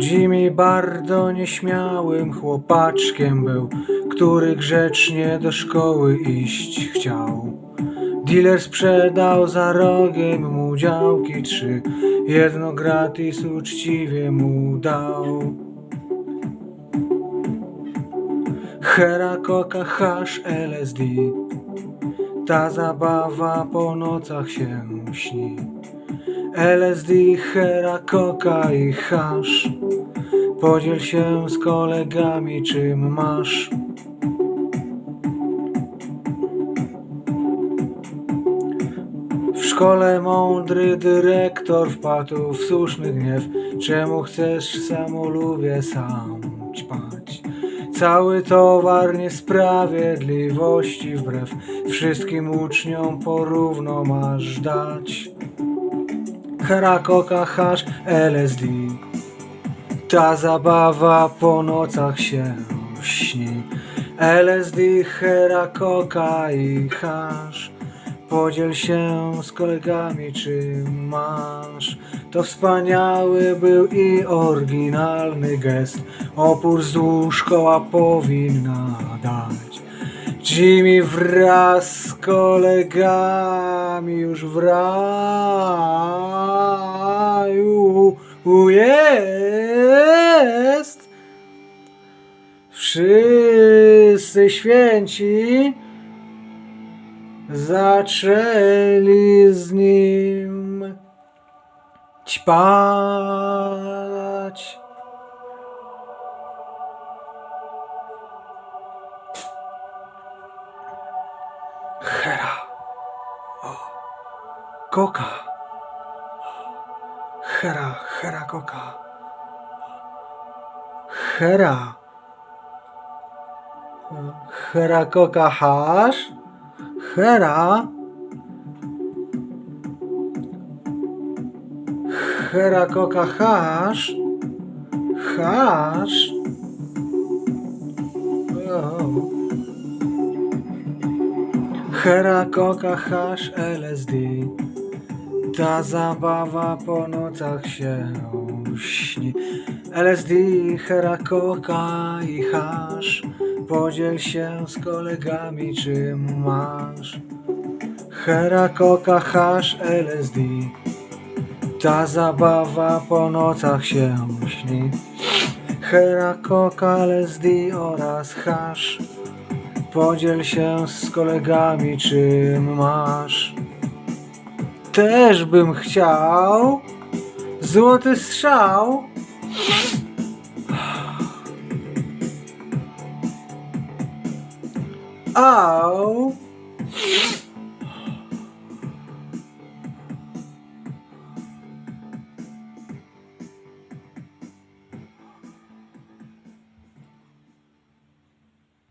Jimmy bardzo nieśmiałym chłopaczkiem był, który grzecznie do szkoły iść chciał. Dealer sprzedał za rogiem mu działki trzy, jedno gratis uczciwie mu dał. Hera, koka, hasz, LSD Ta zabawa po nocach się śni LSD, hera, koka i hasz Podziel się z kolegami czym masz. W szkole mądry dyrektor wpadł w słuszny gniew. Czemu chcesz w samolubie sam ćpać? Cały towar niesprawiedliwości wbrew. Wszystkim uczniom porówno masz dać Hera, koka, hasz, LSD Ta zabawa po nocach się śni LSD, hera, koka i hasz. Podziel się z kolegami czym masz. To wspaniały był i oryginalny gest. Opór wzdłuż koła powinna dać Jimmy wraz z kolegami już w raju jest Wszyscy święci zaczęli z nim ćpać. Hera. Koka. Hera, Hera Koka. Hera. Hera Koka hasz. Hera. Hera Koka hasz. Hasz. O. Hera, koka, hasz, LSD Ta zabawa po nocach się śni LSD, hera, koka i hasz. Podziel się z kolegami czym masz. Hera, koka, hasz, LSD Ta zabawa po nocach się śni Hera, koka, LSD oraz hasz Podziel się z kolegami, czym masz. Też bym chciał złoty strzał. Au.